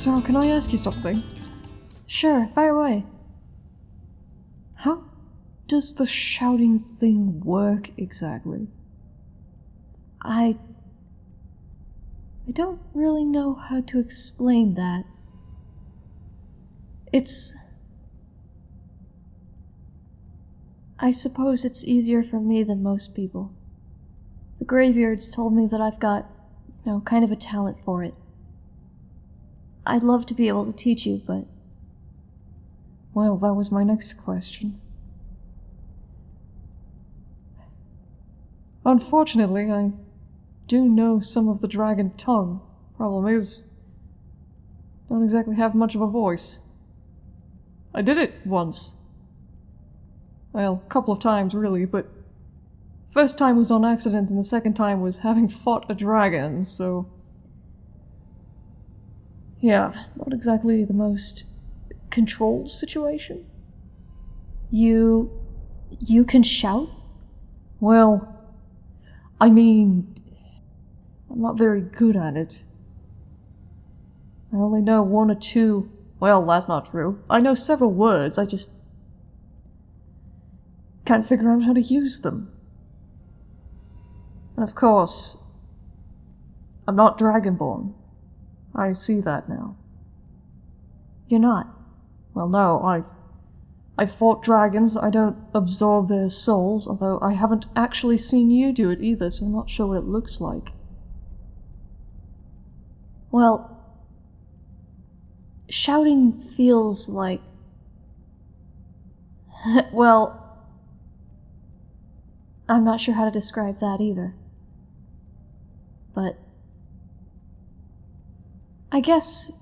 So, can I ask you something? Sure, fire away. Does the shouting thing work exactly? I. I don't really know how to explain that. It's. I suppose it's easier for me than most people. The Greybeards told me that I've got, you know, kind of a talent for it. I'd love to be able to teach you, but Well, that was my next question. Unfortunately, I do know some of the dragon tongue. Problem is, don't exactly have much of a voice. I did it once. Well, a couple of times really, but first time was on accident and the second time was having fought a dragon, so yeah, not exactly the most controlled situation. you. you can shout? Well, I mean, I'm not very good at it. I only know one or two. Well, that's not true. I know several words, I just can't figure out how to use them. And of course, I'm not Dragonborn. I see that now. You're not. Well, no, I've. I've fought dragons, I don't absorb their souls, although I haven't actually seen you do it either, so I'm not sure what it looks like. Well, shouting feels like. well, I'm not sure how to describe that either. But. I guess.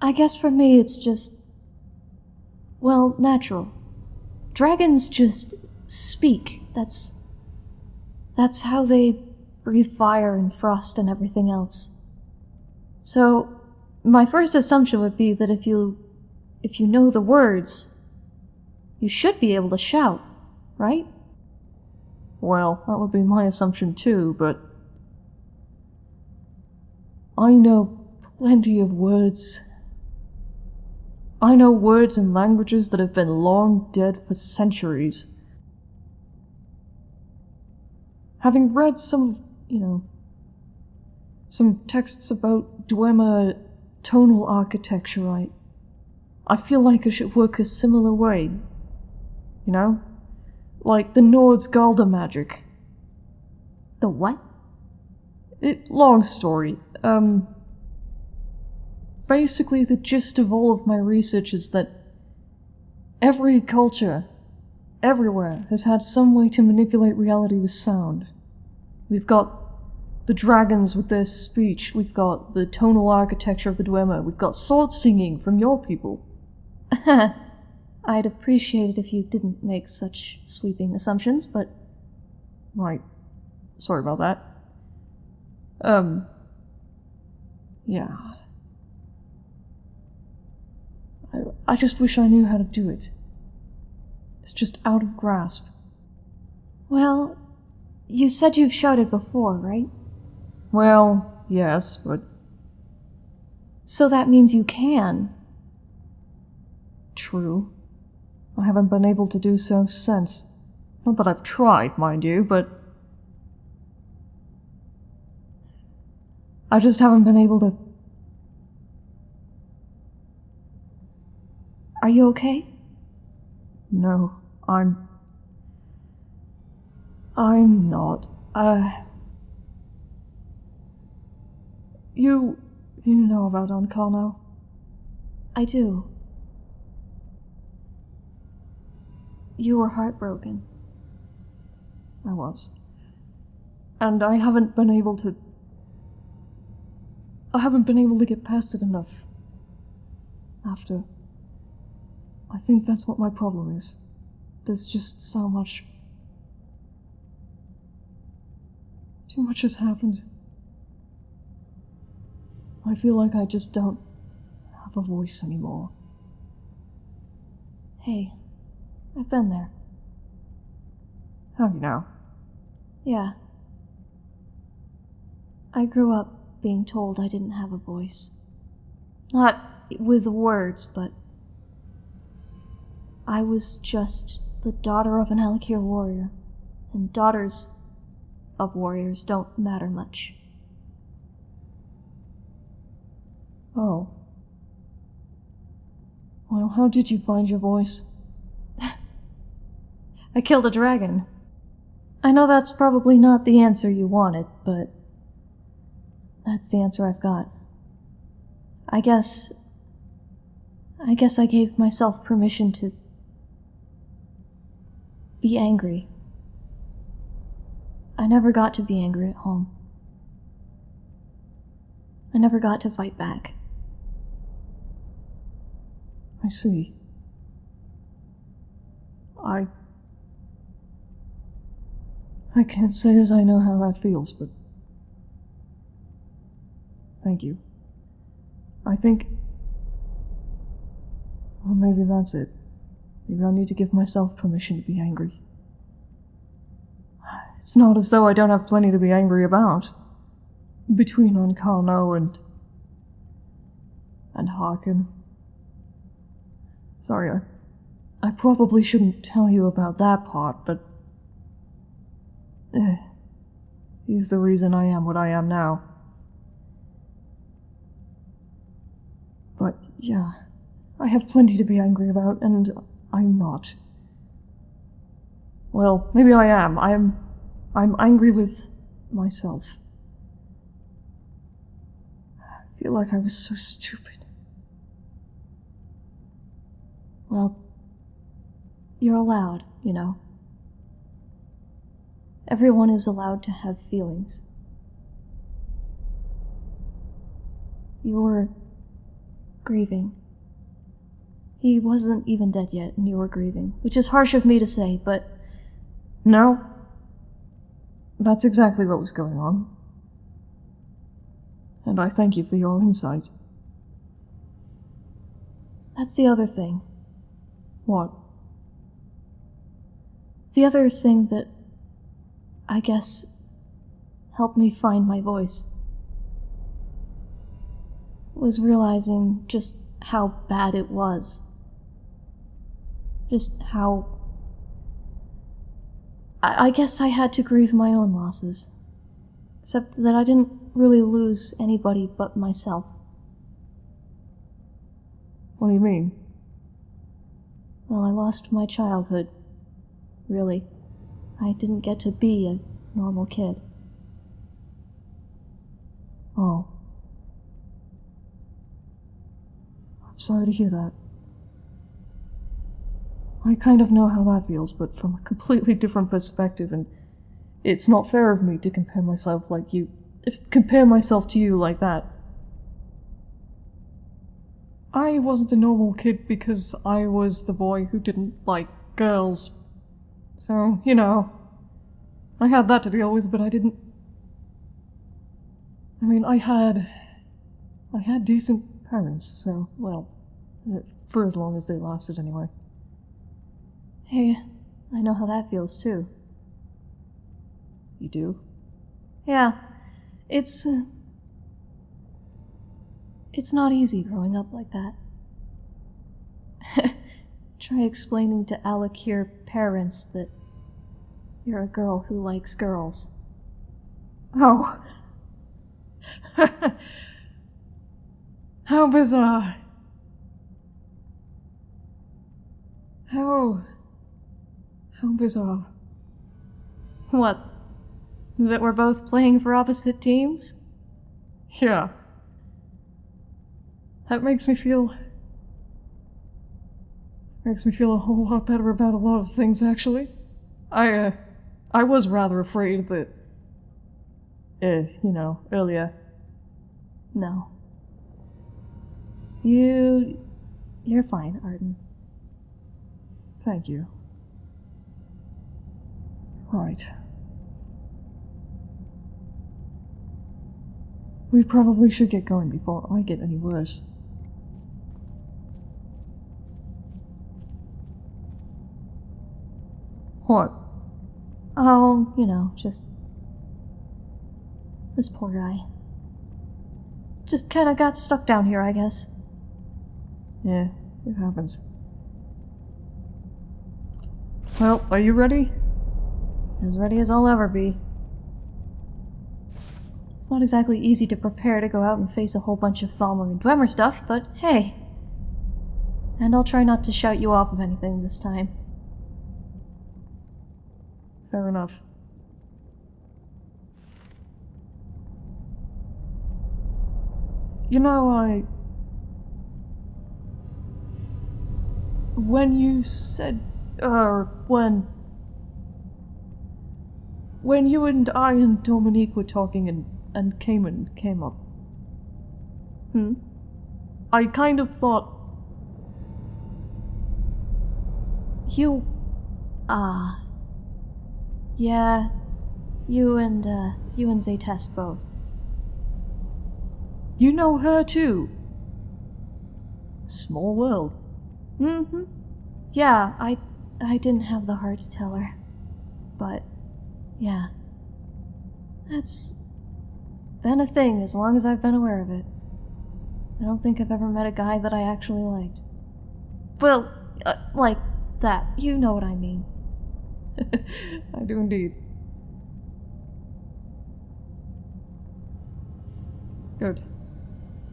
I guess for me it's just. Well, natural. Dragons just speak. That's. That's how they breathe fire and frost and everything else. So, my first assumption would be that if you if you know the words, you should be able to shout, right? Well, that would be my assumption too, but. I know plenty of words. I know words and languages that have been long dead for centuries. Having read some, you know, some texts about Dwemer tonal architecture, I, I feel like I should work a similar way. You know? Like the Nord's Galda magic. The what? It, long story. Um, basically, the gist of all of my research is that every culture, everywhere, has had some way to manipulate reality with sound. We've got the dragons with their speech, we've got the tonal architecture of the Dwemer, we've got sword singing from your people. I'd appreciate it if you didn't make such sweeping assumptions, but Right. Sorry about that. Um. Yeah. I, I just wish I knew how to do it. It's just out of grasp. well, you said you've shouted before, right? Well, yes, but So that means you can. true. I haven't been able to do so since. Not that I've tried, mind you, but. I just haven't been able to. You okay? No, I'm. I'm not. Uh. You. You know about Ancano? I do. You were heartbroken. I was. And I haven't been able to. I haven't been able to get past it enough. After. I think that's what my problem is. There's just so much. Too much has happened. I feel like I just don't have a voice anymore. Hey, I've been there. Have you now? Yeah. I grew up being told I didn't have a voice. Not with words, but I was just the daughter of an Alik'r warrior, and daughters of warriors don't matter much. Oh. Well, how did you find your voice? I killed a dragon. I know that's probably not the answer you wanted, but that's the answer I've got. I guess. I guess I gave myself permission to be angry. I never got to be angry at home. I never got to fight back. I see. I. I can't say as I know how that feels, but. Thank you. I think. Well, maybe that's it. Maybe I need to give myself permission to be angry. It's not as though I don't have plenty to be angry about. Between Ancano and. and Harkin. Sorry, I, I probably shouldn't tell you about that part, but. Eh, he's the reason I am what I am now. But yeah, I have plenty to be angry about, and I'm not. Well, maybe I am. I'm. I'm angry with myself. I feel like I was so stupid. Well, you're allowed, you know. Everyone is allowed to have feelings. You're grieving. He wasn't even dead yet, and you were grieving, which is harsh of me to say, but. No. That's exactly what was going on. And I thank you for your insight. That's the other thing. What? The other thing that I guess helped me find my voice was realizing just how bad it was. Just how. I, I guess I had to grieve my own losses. Except that I didn't really lose anybody but myself. What do you mean? Well, I lost my childhood. Really. I didn't get to be a normal kid. Oh. I'm sorry to hear that. I kind of know how that feels, but from a completely different perspective, and it's not fair of me to compare myself like you. If compare myself to you like that. I wasn't a normal kid because I was the boy who didn't like girls. So, you know, I had that to deal with, but I didn't. I mean, I had. I had decent parents, so, well, for as long as they lasted anyway. Hey, I know how that feels too. You do? Yeah, it's. Uh, it's not easy growing up like that. Try explaining to Alik'r parents that you're a girl who likes girls. Oh. How bizarre. How. How bizarre. What? That we're both playing for opposite teams? Yeah. That makes me feel. Makes me feel a whole lot better about a lot of things, actually. I, uh. I was rather afraid that. Uh, you know, earlier. No. You. You're fine, Arden. thank you. Right. We probably should get going before I get any worse. What? Oh, you know, just. This poor guy. Just kinda got stuck down here, I guess. Yeah, it happens. Well, are you ready? As ready as I'll ever be. It's not exactly easy to prepare to go out and face a whole bunch of Thalmor and Dwemer stuff, but hey. And I'll try not to shout you off of anything this time. Fair enough. You know, I. When you said. Er, when. When you and I and Dominique were talking and, and Cayman came up. Hmm? I kind of thought. You. Ah. yeah. You and, uh, you and Zaytest both. You know her too. Small world. Mm-hmm. Yeah, I I didn't have the heart to tell her. But yeah. That's been a thing as long as I've been aware of it. I don't think I've ever met a guy that I actually liked. Well, uh, like that. You know what I mean. I do indeed. Good.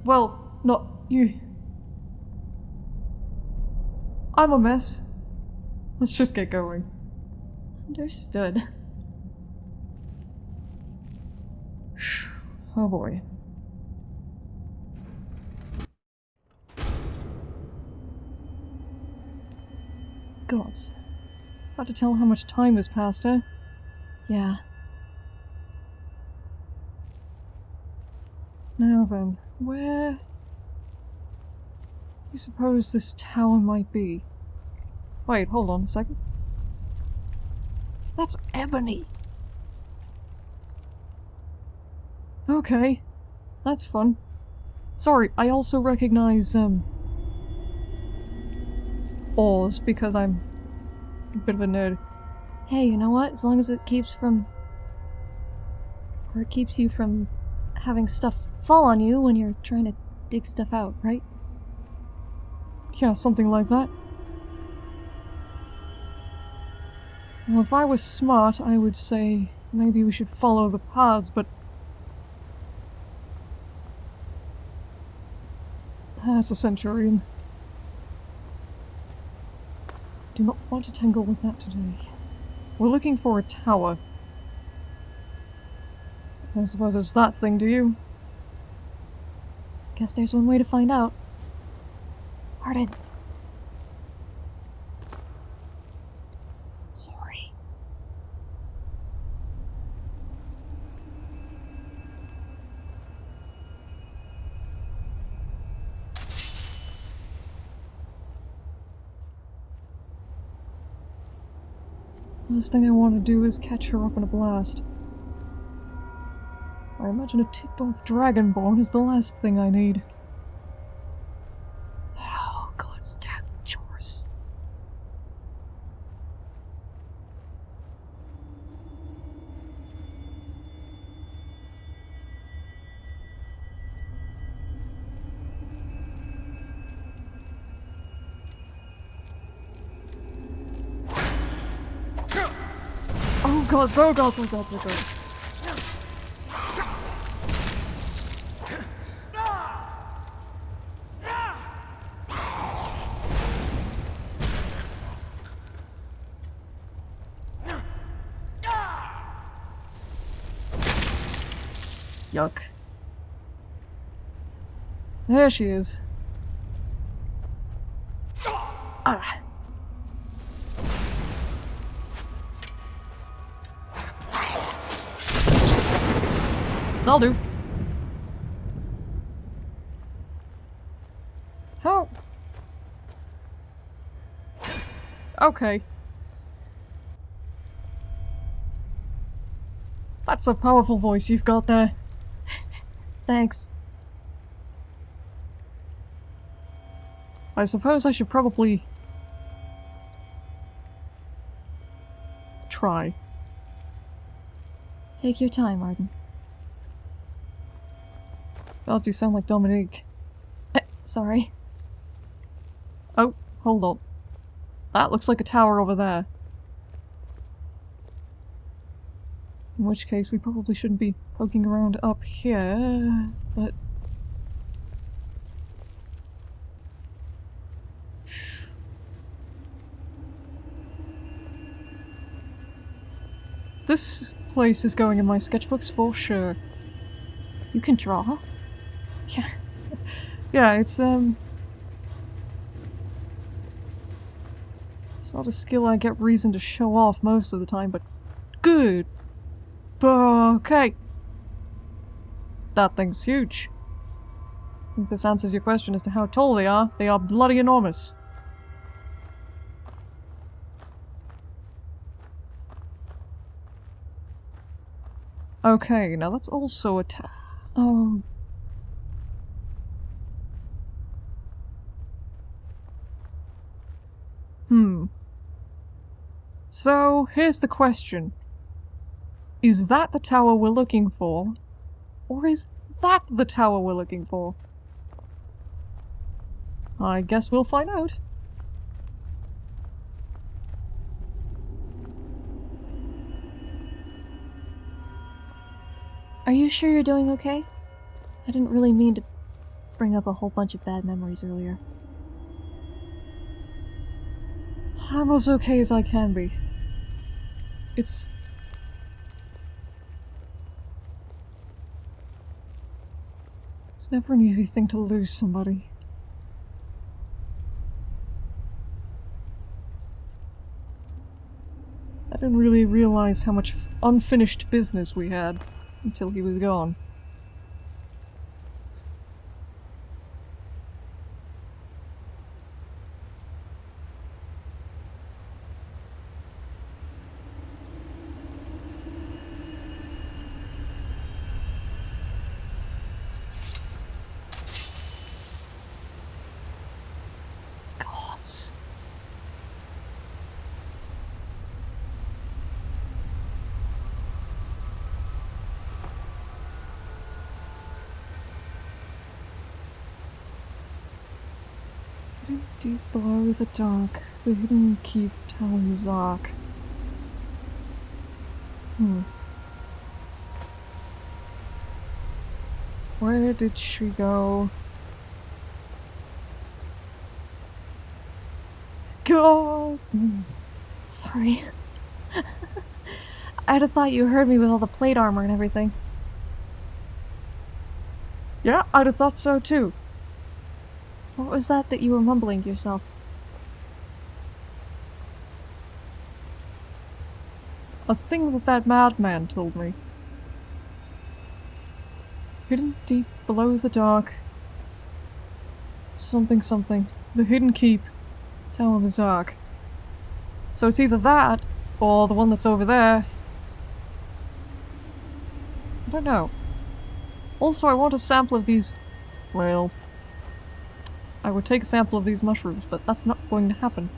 Well, not you. I'm a mess. Let's just get going. Understood. Oh boy. Gods. It's hard to tell how much time has passed, eh? Yeah. Now then, where... do you suppose this tower might be? Wait, hold on a second. That's ebony! Okay, that's fun. Sorry, I also recognize, um... ores, because I'm a bit of a nerd. Hey, you know what? As long as it keeps from... Or it keeps you from having stuff fall on you when you're trying to dig stuff out, right? Yeah, something like that. Well, if I was smart, I would say maybe we should follow the paths, but... That's a Centurion. Do not want to tangle with that today. We're looking for a tower. I suppose it's that thing, do you? Guess there's one way to find out. Arden. Sorry. Last thing I want to do is catch her up in a blast. I imagine a tipped off Dragonborn is the last thing I need. God, oh god, oh god, oh god. Yuck. There she is. That'll do. How? Okay. That's a powerful voice you've got there. Thanks. I suppose I should probably... try. Take your time, Arden. God, you sound like Dominique. Uh, sorry. Oh, hold on. That looks like a tower over there. In which case, we probably shouldn't be poking around up here, but... This place is going in my sketchbooks for sure. You can draw? Yeah. Yeah, it's, um... It's not a skill I get reason to show off most of the time, but good. Okay. That thing's huge. I think this answers your question as to how tall they are. They are bloody enormous. Okay, now that's also a ta- Oh. Hmm. So, here's the question. Is that the tower we're looking for? Or is that the tower we're looking for? I guess we'll find out. Are you sure you're doing okay? I didn't really mean to bring up a whole bunch of bad memories earlier. I'm as okay as I can be. It's... It's never an easy thing to lose somebody. I didn't really realize how much unfinished business we had until he was gone. Gods. Deep below the dark, the hidden keep telling Zark. Hmm. Where did she go? God! Hmm. Sorry. I'd have thought you heard me with all the plate armor and everything. Yeah, I'd have thought so too. Was that that you were mumbling to yourself? A thing that that madman told me. Hidden deep below the dark. Something something. The hidden keep. Tower of the Zark. So it's either that, or the one that's over there. I don't know. Also, I want a sample of these... Well... I would take a sample of these mushrooms, but that's not going to happen.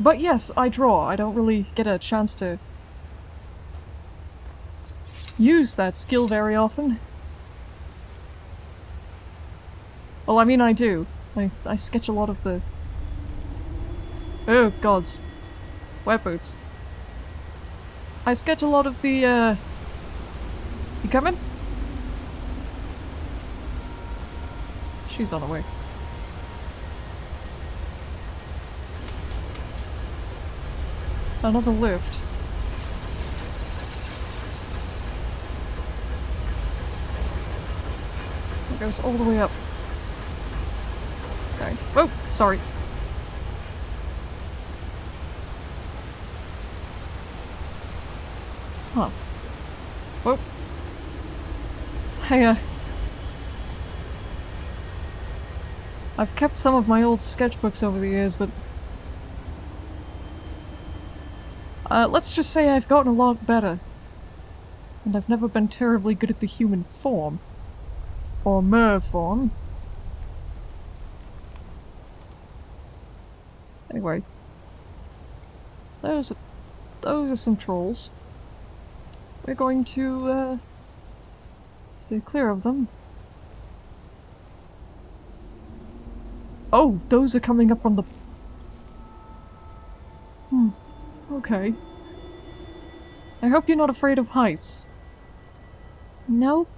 But yes, I draw. I don't really get a chance to use that skill very often. Well, I mean I do. I, I sketch a lot of the... Oh, gods. Wet boots. I sketch a lot of the, uh... You coming? She's on her way. Another lift. It goes all the way up. Okay. Whoa! Sorry. Huh. Whoa. Hey, uh... I've kept some of my old sketchbooks over the years, but Uh, let's just say I've gotten a lot better. And I've never been terribly good at the human form. Or mer form. Anyway. Those, those are some trolls. We're going to, uh, stay clear of them. Oh, those are coming up from the... Hmm. Okay. I hope you're not afraid of heights. Nope.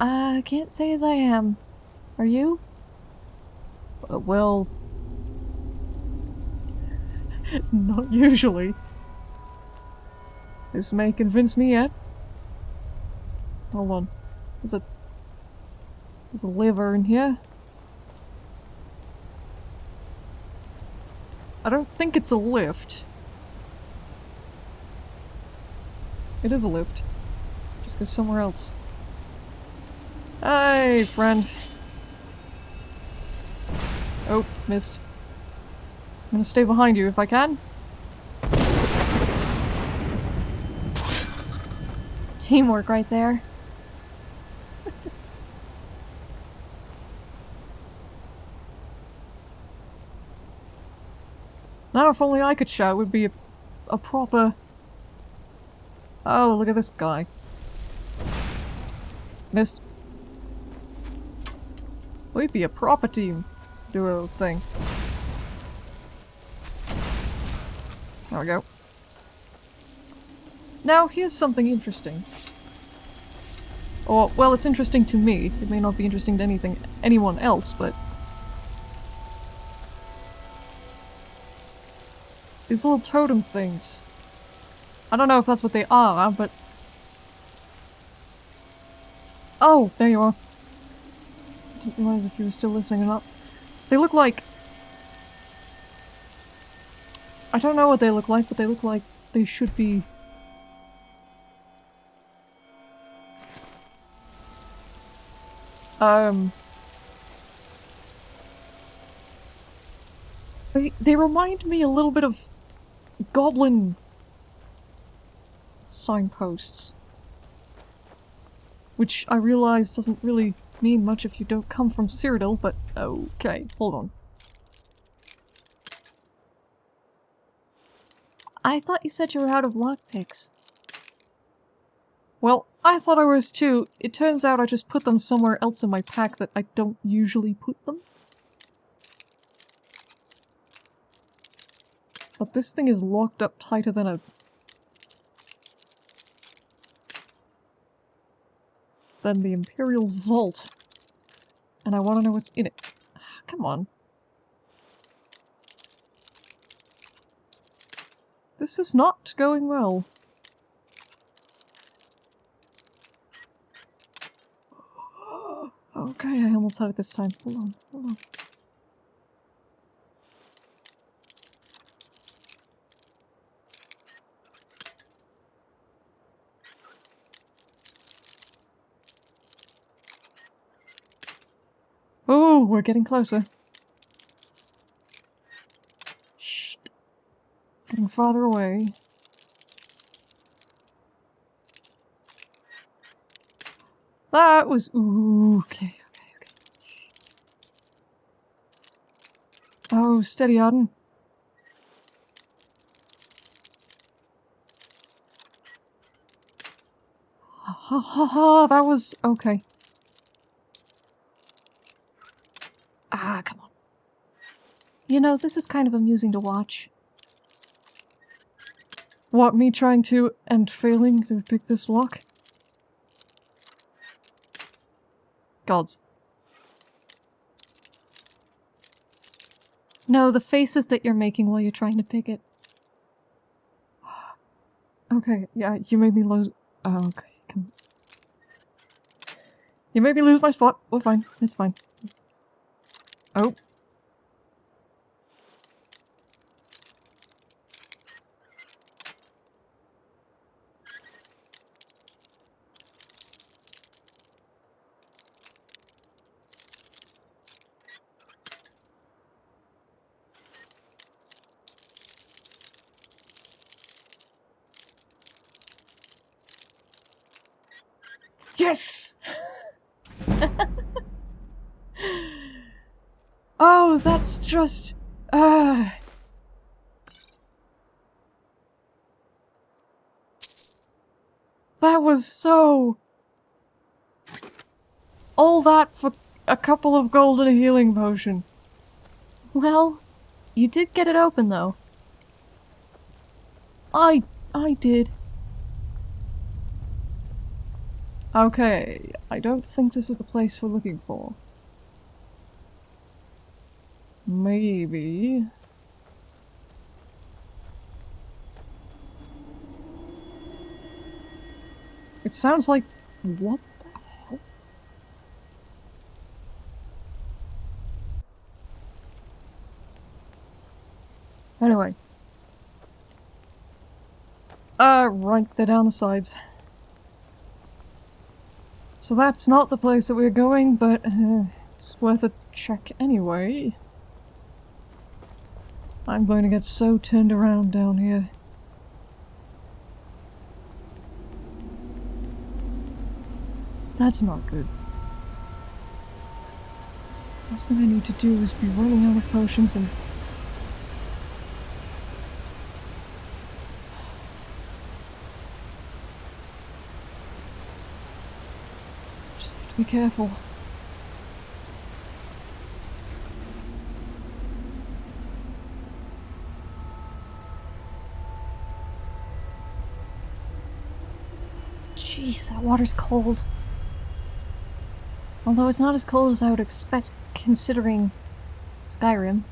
I can't say as I am. Are you? Uh, well... not usually. This may convince me yet. Hold on. There's a... There's a liver in here. I don't think it's a lift. It is a lift. Just go somewhere else. Hey, friend. Oh, missed. I'm gonna stay behind you if I can. Teamwork right there. Now if only I could shout, would be a, a proper... Oh, look at this guy. Missed. We'd be a proper team. Duo thing. There we go. Now, here's something interesting. Or, well, it's interesting to me. It may not be interesting to anything, anyone else, but... These little totem things. I don't know if that's what they are, but... Oh, there you are. I didn't realize if you were still listening or not. They look like... I don't know what they look like, but they look like they should be... Um... They, they remind me a little bit of goblin signposts. Which I realize doesn't really mean much if you don't come from Cyrodiil, but okay, hold on. I thought you said you were out of lockpicks. Well, I thought I was too. It turns out I just put them somewhere else in my pack that I don't usually put them. But this thing is locked up tighter than a... than the Imperial Vault. And I want to know what's in it. Come on. This is not going well. Okay, I almost had it this time. Hold on, hold on. Oh, we're getting closer. Shh. Getting farther away. That was... Ooh, okay, okay, okay. Oh, steady, Arden. Ha ha ha ha, that was... okay. Ah, come on. You know, this is kind of amusing to watch. What, me trying to and failing to pick this lock? Gods. No, the faces that you're making while you're trying to pick it. Okay, yeah, you made me lose- oh, okay, You made me lose my spot. We're fine. It's fine. Oh. Just... Uh... That was so... All that for a couple of golden healing potion. Well, you did get it open though. I... I did. Okay, I don't think this is the place we're looking for. Maybe... It sounds like... What the hell? Anyway. Uh, right, they're down the sides. So that's not the place that we're going, but uh, it's worth a check anyway. I'm going to get so turned around down here. That's not good. Last thing I need to do is be running out of potions and... Just have to be careful. Jeez, that water's cold. Although it's not as cold as I would expect considering Skyrim.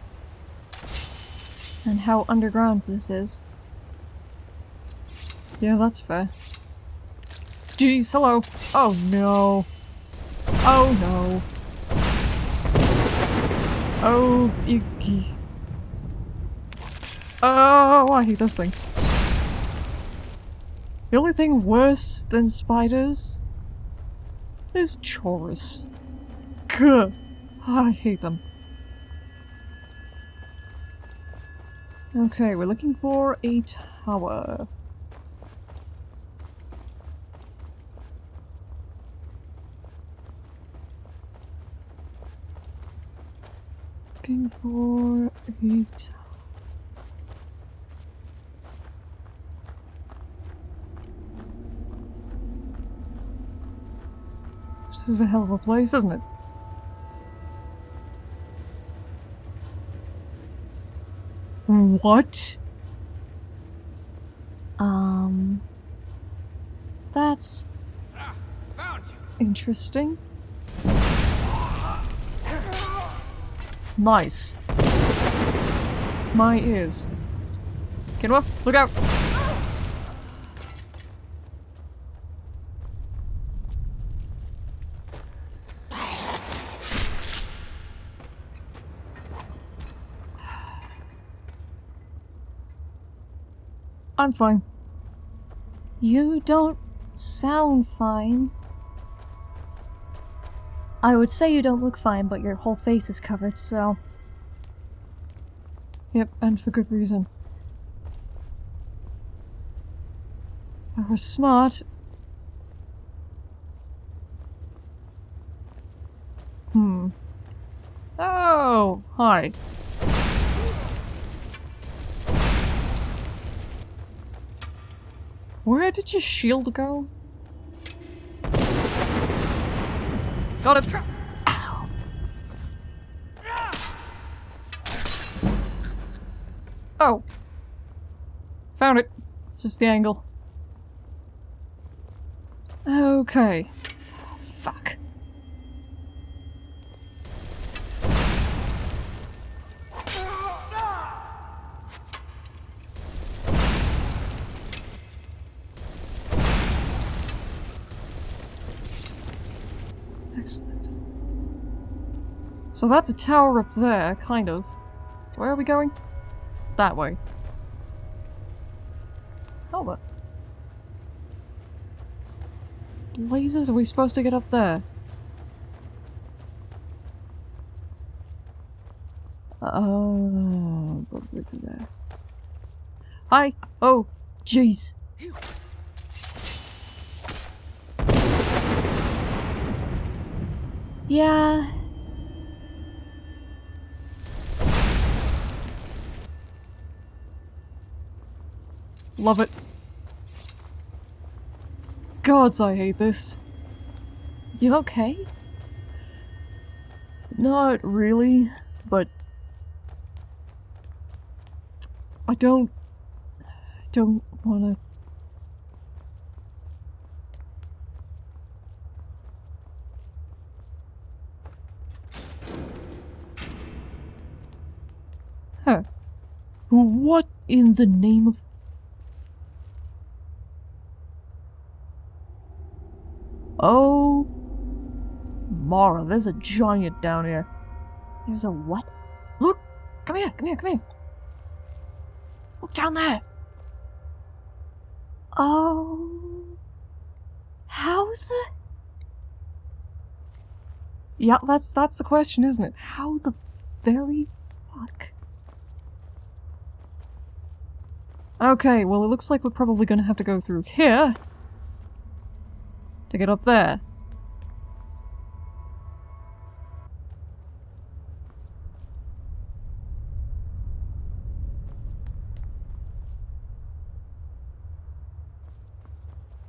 And how underground this is. Yeah, that's fair. Jeez, hello. Oh no. Oh no. Oh, icky. Oh, I hate those things. The only thing worse than spiders is Chaurus. Gah. I hate them. Okay, we're looking for a tower. Looking for a tower. This is a hell of a place, isn't it? What? Um... That's you. Interesting. Nice. My ears. Kinwa, look out! I'm fine. You don't sound fine. I would say you don't look fine, but your whole face is covered, so... Yep, and for good reason. I was smart. Hmm. Oh, hi. Where did your shield go? Got it! Ow! Oh! Found it. Just the angle. Okay. Excellent. So that's a tower up there, kind of. Where are we going? That way. The... Blazes, are we supposed to get up there? Oh, probably there. Hi! Oh, jeez. Yeah, Love it. Gods, I hate this. you okay? Not really, but I don't don't want to Huh. What in the name of Oh Mara, there's a giant down here. There's a what? Look! Come here, come here, come here. Look down there. Oh. How the. Yeah, that's that's the question, isn't it? How the very fuck? Okay, well it looks like we're probably gonna have to go through here to get up there.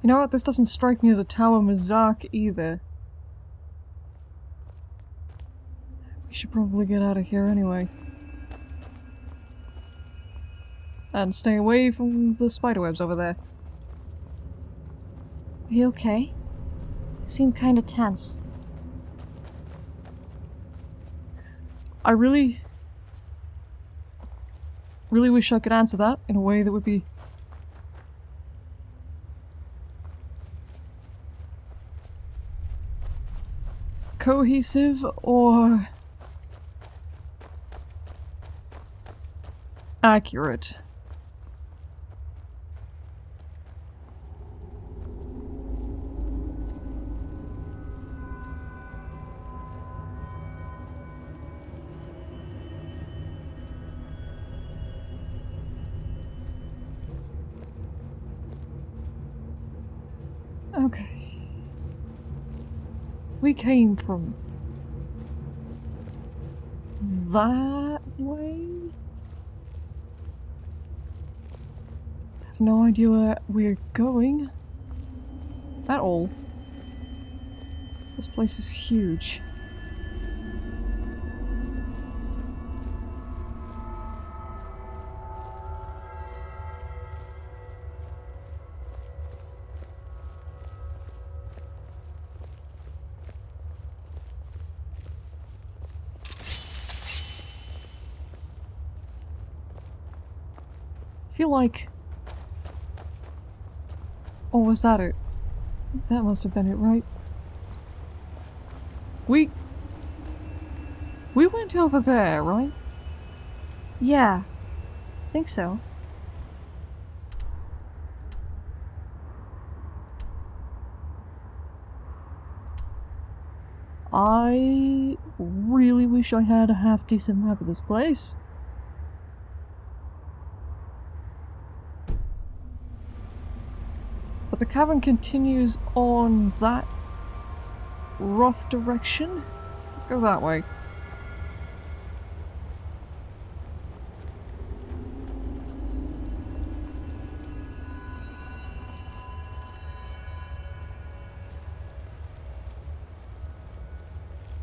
You know what? This doesn't strike me as a Tower Mzark either. We should probably get out of here anyway. And stay away from the spiderwebs over there. Are you okay? You seem kinda tense. I really... Really wish I could answer that in a way that would be... cohesive or... accurate. Came from that way? I have no idea where we're going at all. This place is huge. Feel like... Oh, was that it? That must have been it, right? We... We went over there, right? Yeah. Think so. I really wish I had a half decent map of this place. But the cavern continues on that rough direction. Let's go that way.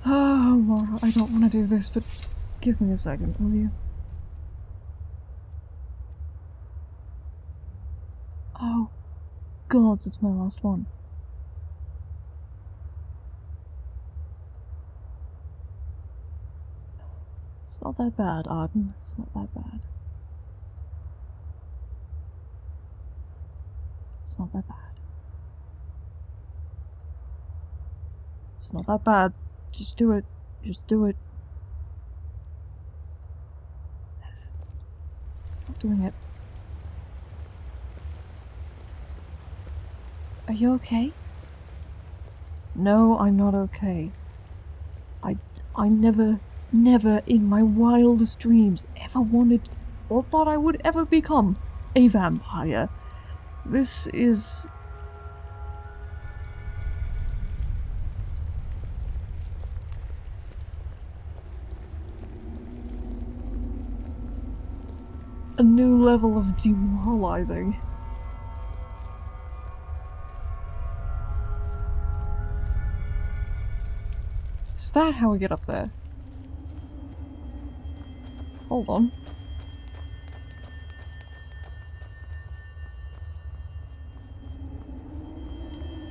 Oh, Mara, I don't want to do this, but give me a second, will you? Oh, gods, it's my last one. It's not that bad, Arden. It's not that bad. It's not that bad. It's not that bad. Just do it. Just do it. Not doing it. Are you okay? No, I'm not okay. I, I never, never in my wildest dreams ever wanted or thought I would ever become a vampire. This is a new level of demoralizing. Is that how we get up there? Hold on.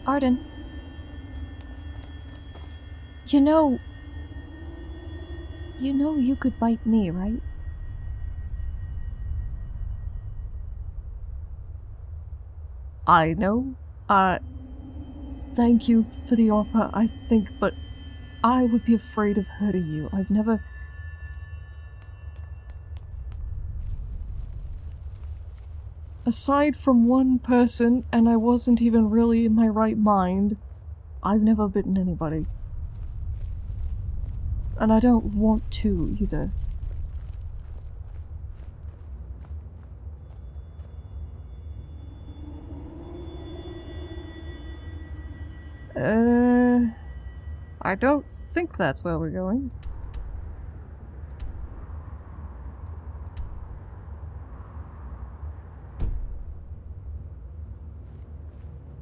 Arden. You know. You know you could bite me, right? I know. Uh, thank you for the offer, I think, but I would be afraid of hurting you. I've never. Aside from one person, and I wasn't even really in my right mind, I've never bitten anybody. And I don't want to either. Don't think that's where we're going.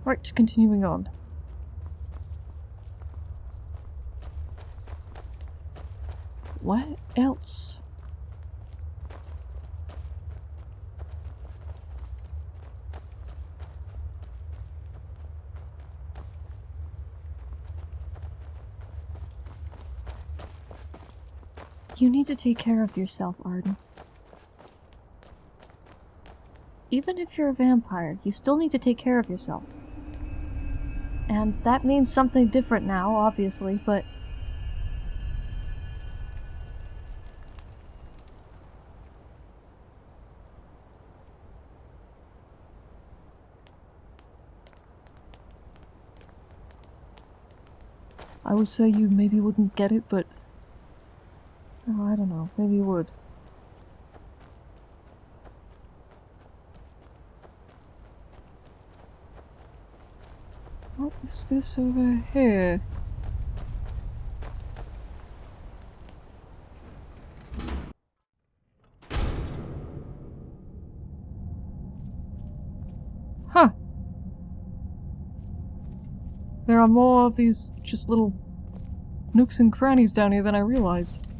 Right, continuing on. What else? You need to take care of yourself, Arden. Even if you're a vampire, you still need to take care of yourself. And that means something different now, obviously, but I would say you maybe wouldn't get it, but... Oh, I don't know. Maybe you would. What is this over here? Huh. There are more of these just little nooks and crannies down here than I realized.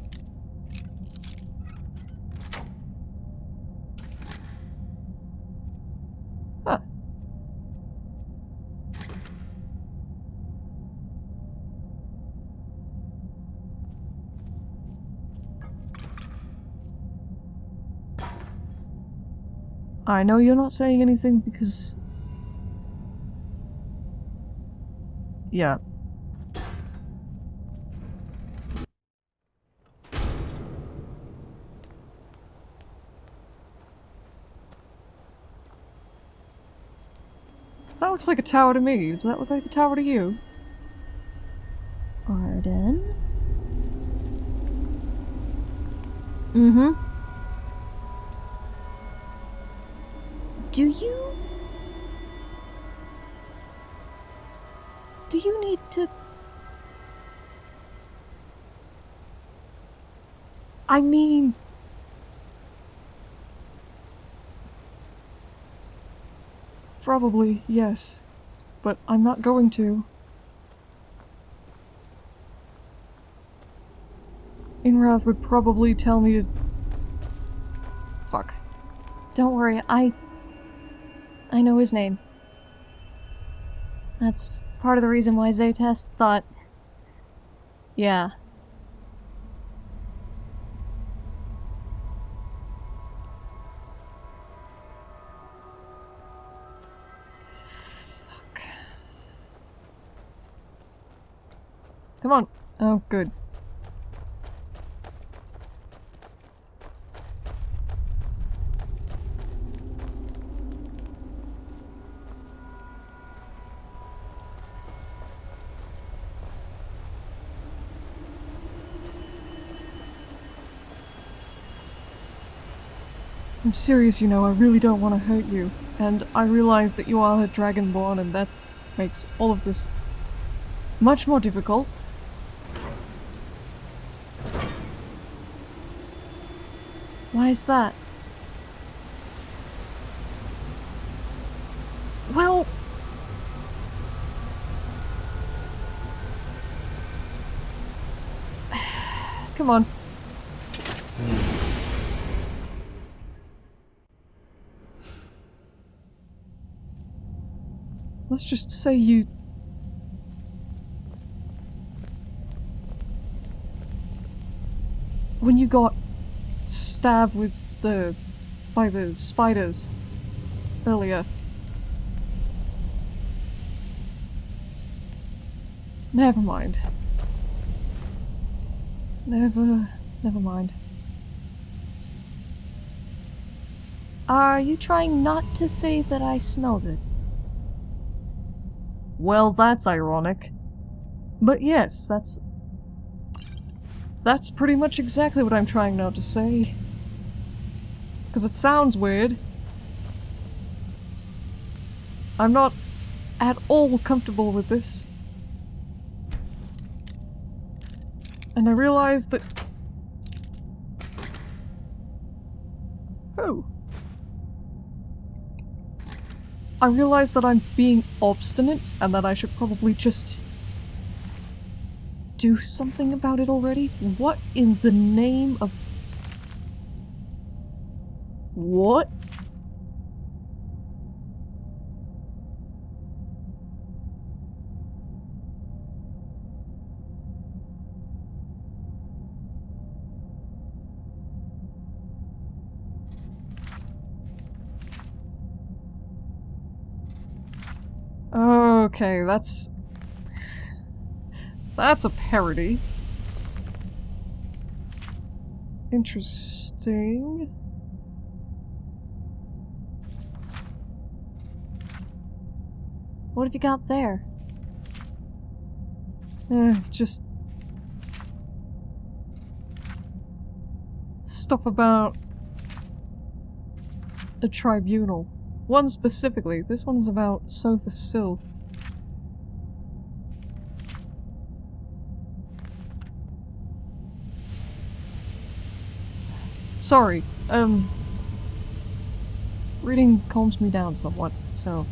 I know you're not saying anything because... Yeah. That looks like a tower to me. Does that look like a tower to you? Arden? Mm-hmm. Do you... Do you need to... I mean... Probably, yes. But I'm not going to. Inrath would probably tell me to... Fuck. Don't worry, I... I know his name. That's part of the reason why Zaytest thought... Yeah. Fuck. Come on. Oh, good. serious, you know, I really don't want to hurt you. And I realize that you are a Dragonborn and that makes all of this much more difficult. Why is that? Well... Come on. Let's just say you... When you got stabbed with the... by the spiders earlier. Never mind. Never... never mind. Are you trying not to say that I smelled it? Well, that's ironic. But yes, that's... That's pretty much exactly what I'm trying not to say. Because it sounds weird. I'm not at all comfortable with this. And I realized that... Oh. I realize that I'm being obstinate and that I should probably just do something about it already. What in the name of... What? Okay, that's... That's a parody. Interesting. What have you got there? Eh, just... Stuff about... a tribunal. One specifically. This one's about Sotha Sil. Sorry, um... Reading calms me down somewhat, so...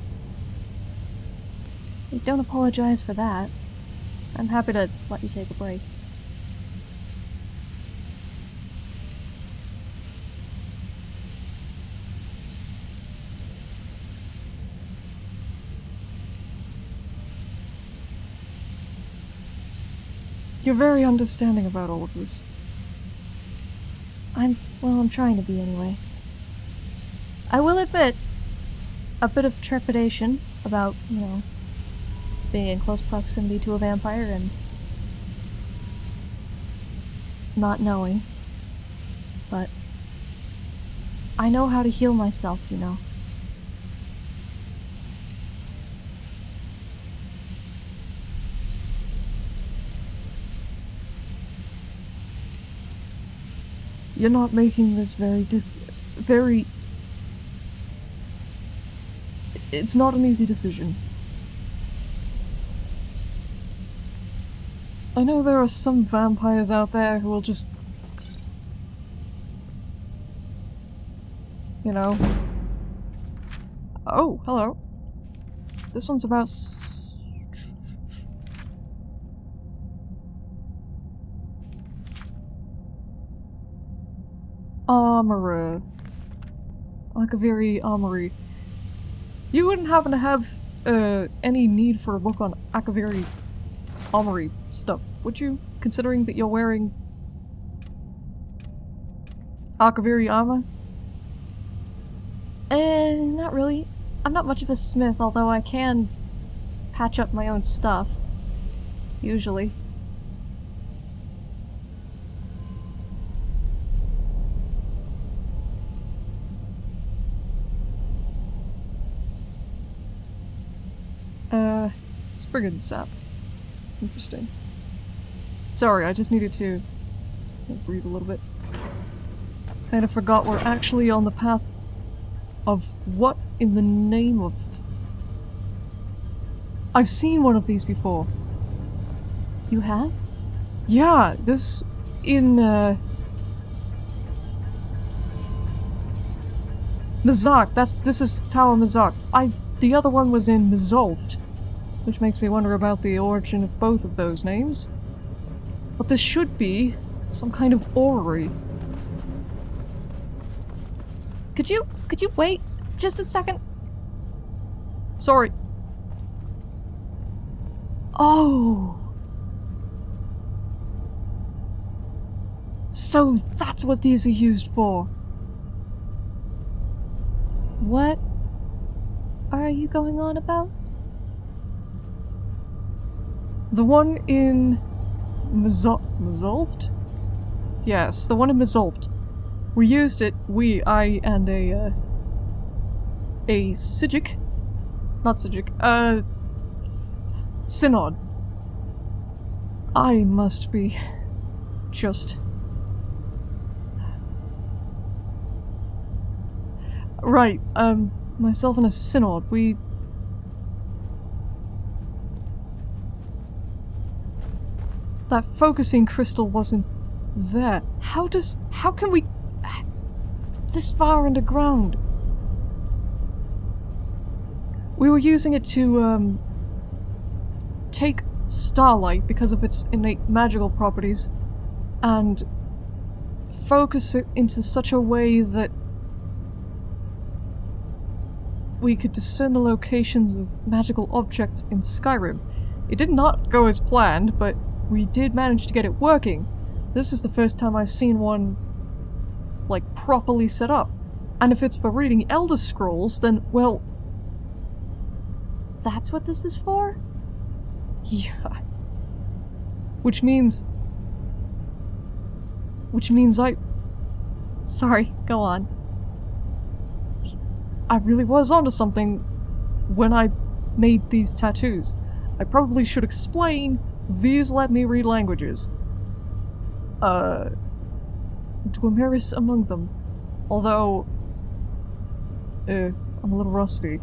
Don't apologize for that. I'm happy to let you take a break. You're very understanding about all of this. I'm, well, I'm trying to be anyway. I will admit, a bit of trepidation about, you know, being in close proximity to a vampire and not knowing. But I know how to heal myself, you know. You're not making this very diff- very... It's not an easy decision. I know there are some vampires out there who will just... You know... Oh, hello. This one's about... Armorer. Like a very armory. You wouldn't happen to have uh, any need for a book on Akaviri armory stuff, would you? Considering that you're wearing Akaviri armor? Eh, not really. I'm not much of a smith, although I can patch up my own stuff. Usually. Uh, Spriggan sap. Interesting. Sorry, I just needed to breathe a little bit. Kind of forgot we're actually on the path of what in the name of... I've seen one of these before. You have? Yeah, this in uh Mzark, that's this is Tower Mzark. I the other one was in Mzulft, which makes me wonder about the origin of both of those names. But this should be some kind of orrery. Could you could you wait just a second? Sorry. Oh. So that's what these are used for. What are you going on about? The one in Mzulft? Yes, the one in Mzulft. We used it, we, I, and a, uh, a Psijic? Not Psijic, uh, Synod. I must be just... Right, um, myself and a Synod, we That focusing crystal wasn't there. How does... How can we... This far underground? We were using it to, um... Take starlight because of its innate magical properties and focus it into such a way that we could discern the locations of magical objects in Skyrim. It did not go as planned, but we did manage to get it working. This is the first time I've seen one, like, properly set up. And if it's for reading Elder Scrolls, then, well... That's what this is for? Yeah. Which means... Which means I... Sorry, go on. I really was onto something when I made these tattoos. I probably should explain these let me read languages. Uh, Dwemeris among them. Although, uh, I'm a little rusty.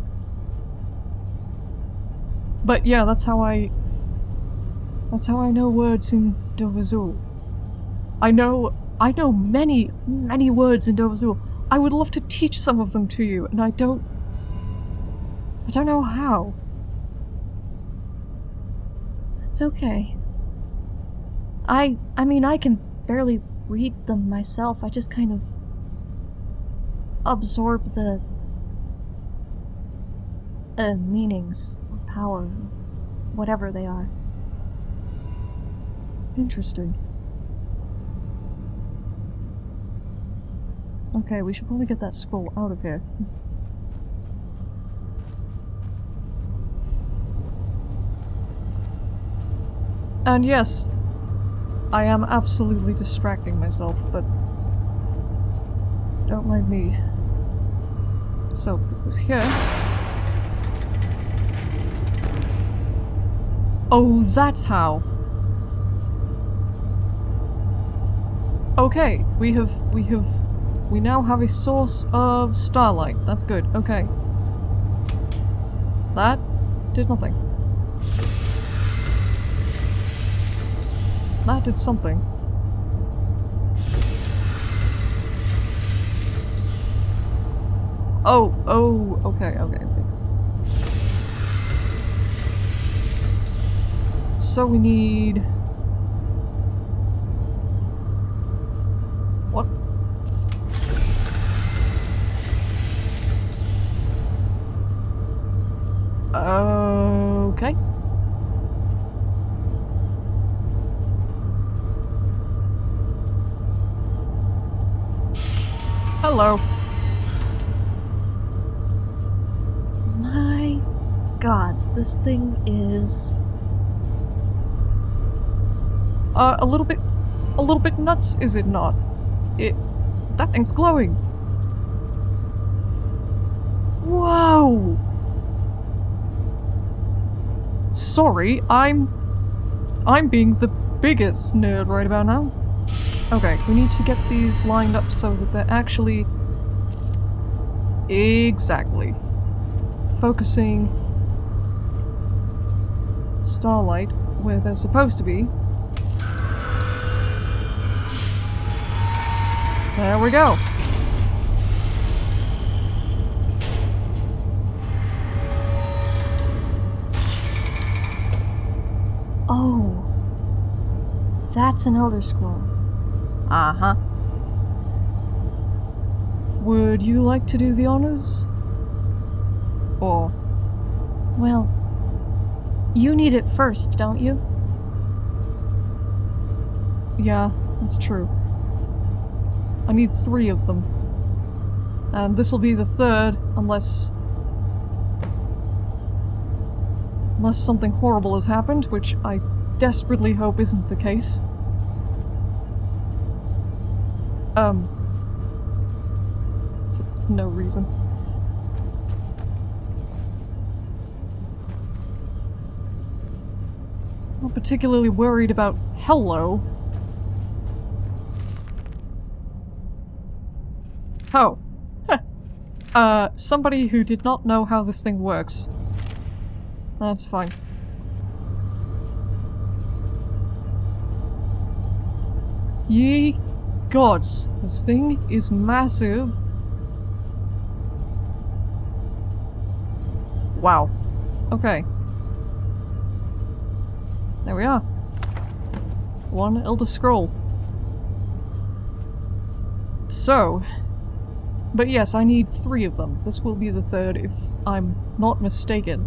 But yeah, that's how I... That's how I know words in Dovahzul. I know... I know many, many words in Dovahzul. I would love to teach some of them to you, and I don't... I don't know how. It's okay. I I mean I can barely read them myself. I just kind of absorb the uh, meanings or power, whatever they are. Interesting. Okay, we should probably get that scroll out of here. And yes, I am absolutely distracting myself, but don't mind me. So, it was here. Oh, that's how. Okay, we have, we have, we now have a source of starlight. That's good, okay. That did nothing. That did something. Oh, oh, okay, okay, okay. So we need... this thing is Uh, a little bit, a little bit nuts, is it not? It, that thing's glowing. Whoa! Sorry, I'm, I'm being the biggest nerd right about now. Okay, we need to get these lined up so that they're actually... Exactly. Focusing starlight where they're supposed to be. There we go. Oh. That's an Elder Scroll. Uh huh. Would you like to do the honors? Or Well, you need it first, don't you? Yeah, that's true. I need three of them. And this will be the third, unless... Unless something horrible has happened, which I desperately hope isn't the case. Um... For no reason. Particularly worried about hello. Oh. Uh, somebody who did not know how this thing works. That's fine. Ye gods, this thing is massive. Wow. Okay. There we are. One Elder Scroll. So, but yes, I need three of them. This will be the third if I'm not mistaken.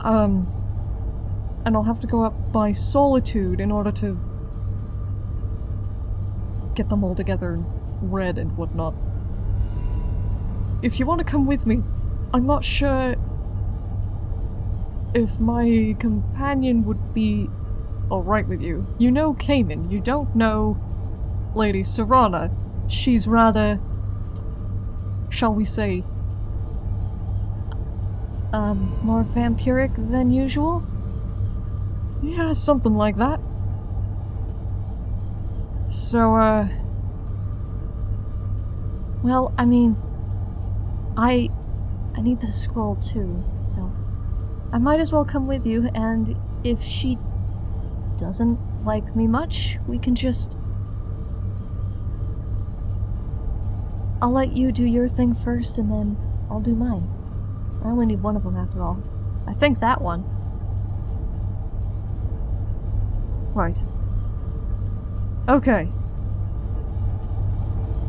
Um, and I'll have to go up by Solitude in order to get them all together and read and whatnot. If you want to come with me, I'm not sure if my companion would be alright with you. You know Cayman, you don't know Lady Serana. She's rather, shall we say, Um, more vampiric than usual? yeah, something like that. So, uh, Well, I mean, I I need the scroll too, so I might as well come with you and if she doesn't like me much, we can just I'll let you do your thing first and then I'll do mine. I only need one of them after all. I think that one. right. Okay.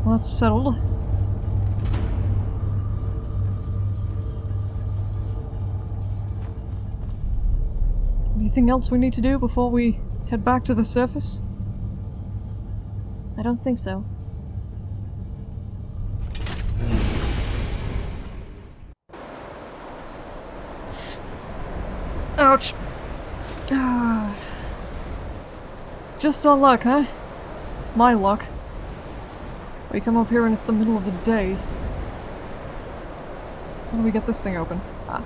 Well, that's settled. Anything else we need to do before we head back to the surface? I don't think so. Ouch. Ah. Just our luck, huh? My luck. We come up here and it's the middle of the day. How do we get this thing open? Ah.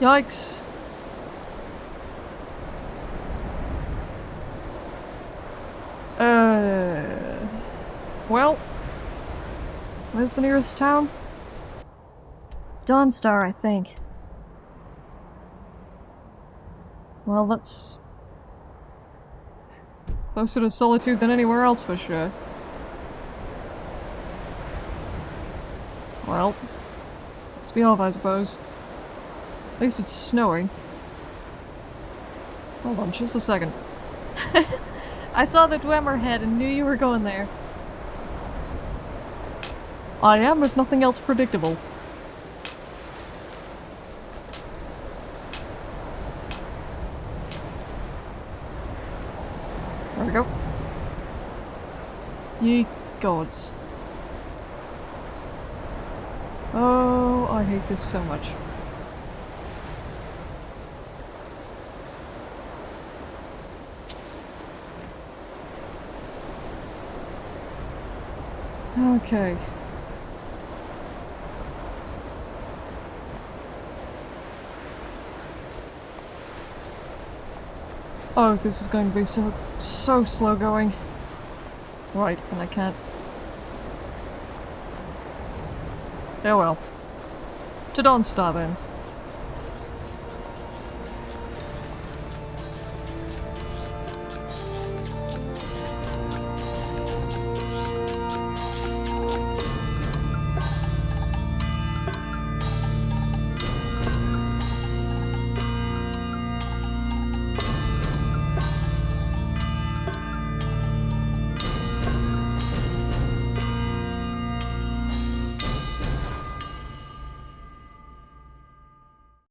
Yikes. Uh, well, where's the nearest town? Dawnstar, I think. Well, that's closer to Solitude than anywhere else for sure. Well, let's be off, I suppose. At least it's snowing. Hold on, just a second. I saw the Dwemer head and knew you were going there. I am, if nothing else, predictable. There we go. Ye gods. Oh, I hate this so much. Okay. Oh, this is going to be so, so slow going. Right, and I can't. Oh well. To Dawnstar then.